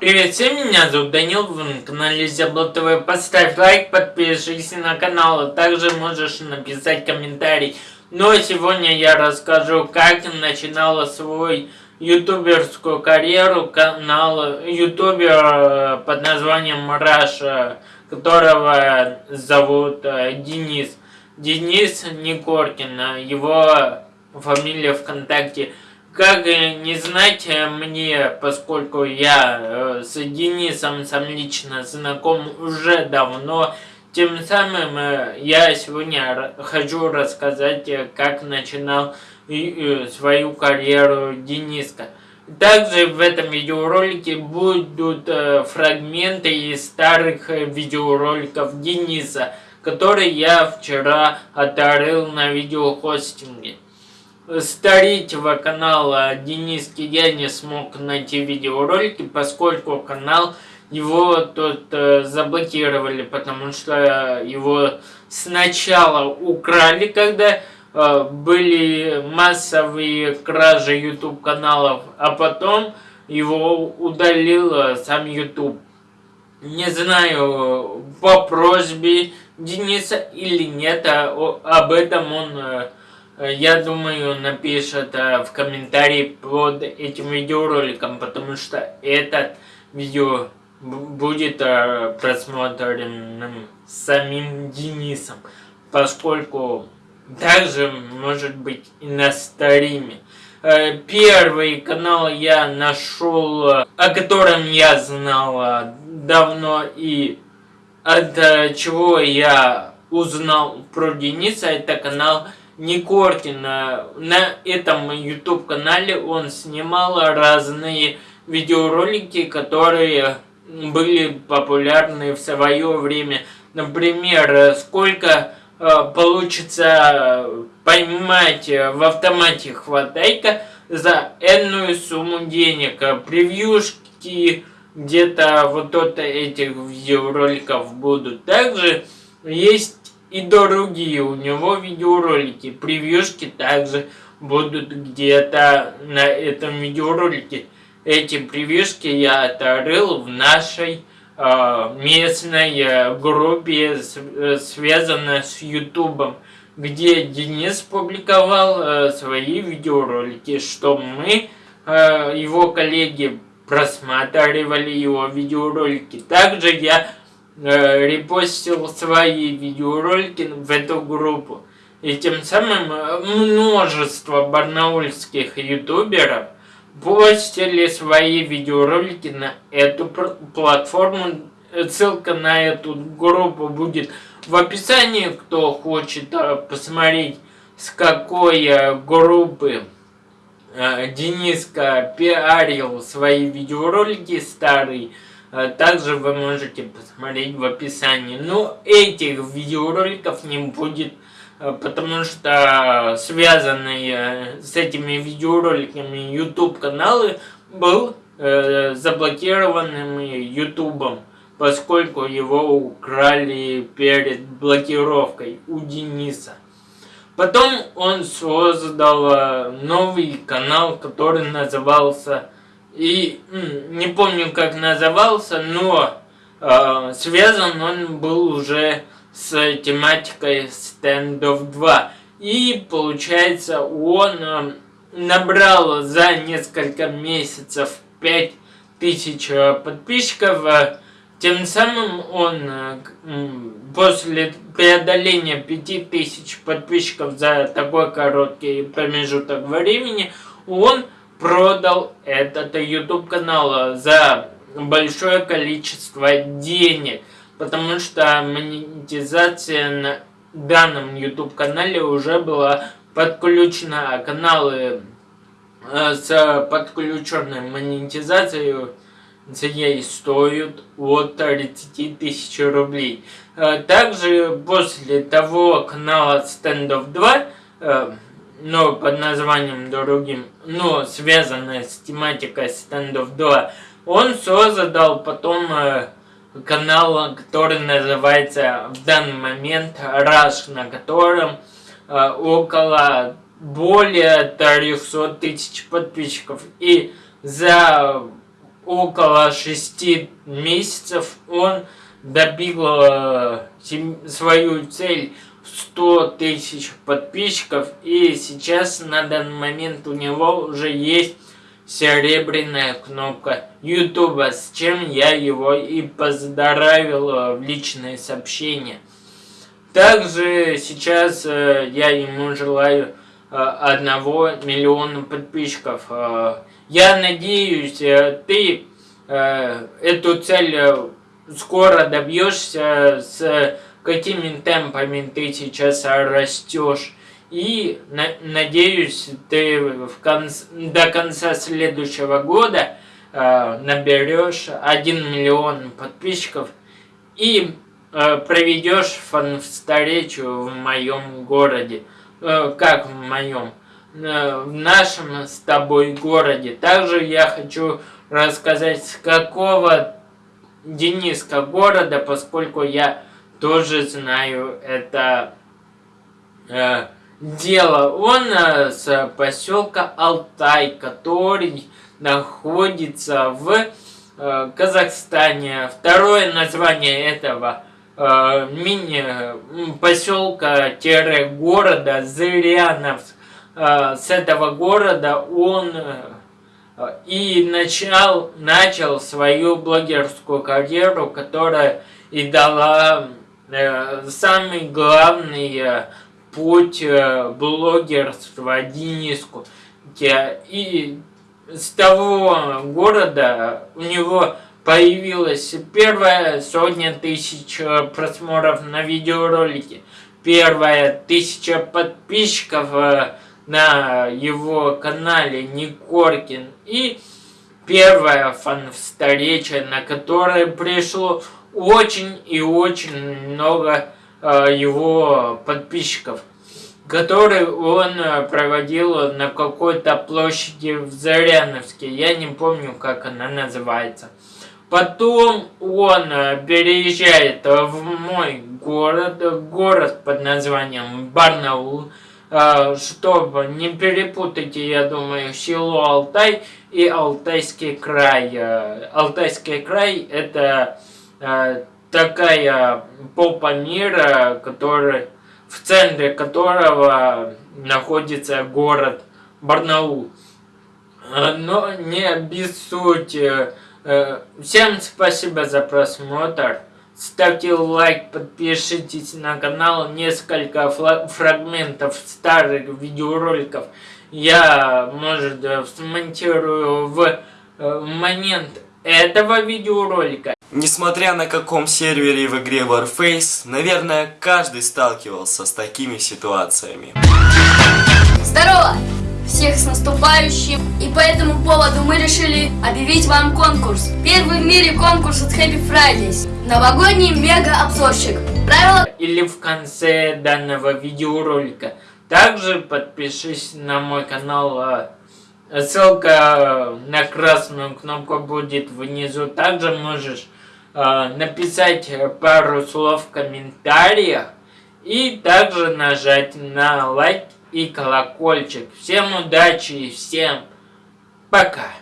Привет всем, меня зовут Данил, вы на канале Зябло ТВ. Поставь лайк, подпишись на канал, а также можешь написать комментарий. Но сегодня я расскажу, как начинала свой ютуберскую карьеру канал ютубер э, под названием Раша, которого зовут э, Денис. Денис Никоркин, его фамилия ВКонтакте как не знать э, мне, поскольку я э, с Денисом сам лично знаком уже давно, тем самым э, я сегодня хочу рассказать, как начинал свою карьеру Дениска. Также в этом видеоролике будут фрагменты из старых видеороликов Дениса, которые я вчера оторыл на видеохостинге старителя канала Дениски я не смог найти видеоролики, поскольку канал его тут э, заблокировали, потому что его сначала украли, когда э, были массовые кражи YouTube каналов, а потом его удалил э, сам YouTube. Не знаю, по просьбе Дениса или нет, а, о, об этом он Э, я думаю, напишет э, в комментарии под этим видеороликом, потому что этот видео будет э, просмотренным самим Денисом, поскольку также может быть и на стриме. Первый канал я нашел, о котором я знал давно и от чего я узнал про Дениса, это канал Никоркин. На этом YouTube канале он снимал разные видеоролики, которые были популярны в свое время. Например, сколько э, получится поймать в автомате хватайка за энную сумму денег. Превьюшки где-то вот от этих видеороликов будут. Также есть и другие у него видеоролики. Превьюшки также будут где-то на этом видеоролике. Эти превьюшки я оторыл в нашей э, местной группе, э, связанной с ютубом, где Денис публиковал э, свои видеоролики, что мы, э, его коллеги, просматривали его видеоролики. Также я э, репостил свои видеоролики в эту группу. И тем самым э, множество барнаульских ютуберов постили свои видеоролики на эту платформу. Ссылка на эту группу будет в описании, кто хочет э, посмотреть, с какой э, группы Дениска пиарил свои видеоролики старые. А также вы можете посмотреть в описании. Но этих видеороликов не будет, э, потому что связанные с этими видеороликами YouTube каналы был э, заблокированным YouTube, поскольку его украли перед блокировкой у Дениса. Потом он создал э, новый канал, который назывался и не помню, как назывался, но э, связан он был уже с тематикой Standoff 2. И получается, он э, набрал за несколько месяцев 5000 э, подписчиков. Э, тем самым он э, после преодоления 5000 подписчиков за такой короткий промежуток времени, он продал этот YouTube канал за большое количество денег, потому что монетизация на данном YouTube канале уже была подключена, а каналы э, с подключенной монетизацией ей стоят от 30 тысяч рублей. Э, также после того канала Standoff 2 но под названием другим, но связанное с тематикой Standoff 2, он создал потом э, канал, который называется в данный момент Rush, на котором э, около более 300 тысяч подписчиков. И за около 6 месяцев он добил э, свою цель 100 тысяч подписчиков и сейчас на данный момент у него уже есть серебряная кнопка YouTube, с чем я его и поздравил в личные сообщения. Также сейчас э, я ему желаю э, одного миллиона подписчиков. Э, я надеюсь, ты эту цель скоро добьешься, с какими темпами ты сейчас растешь. И на, надеюсь, ты в конце, до конца следующего года э, наберешь 1 миллион подписчиков и э, проведешь фан-встречу в моем городе. Э, как в моем? Э, в нашем с тобой городе. Также я хочу рассказать, с какого Дениска города, поскольку я тоже знаю это... Э, дело. Он э, с поселка Алтай, который находится в э, Казахстане. Второе название этого э, мини поселка-города Зыряновск. С этого города он и начал, начал свою блогерскую карьеру, которая и дала самый главный путь э, блогерства Дениску. И с того города у него появилась первая сотня тысяч э, просмотров на видеоролике, первая тысяча подписчиков э, на его канале Никоркин и первая фан-встреча, на которой пришло очень и очень много Э, его подписчиков, который он э, проводил на какой-то площади в Заряновске. Я не помню, как она называется. Потом он э, переезжает в мой город, город под названием Барнаул, чтобы не перепутать, я думаю, село Алтай и Алтайский край. Алтайский край это такая попа мира, который, в центре которого находится город Барнаул. Э, но не обессудьте. Э, всем спасибо за просмотр. Ставьте лайк, подпишитесь на канал. Несколько фрагментов старых видеороликов я, может, смонтирую в э, момент этого видеоролика. Несмотря на каком сервере в игре Warface, наверное, каждый сталкивался с такими ситуациями. Здорово! Всех с наступающим! И по этому поводу мы решили объявить вам конкурс. Первый в мире конкурс от Happy Fridays. Новогодний мега-обзорщик. Правила... Или в конце данного видеоролика. Также подпишись на мой канал а, Ссылка на красную кнопку будет внизу. Также можешь написать пару слов в комментариях и также нажать на лайк и колокольчик. Всем удачи и всем пока!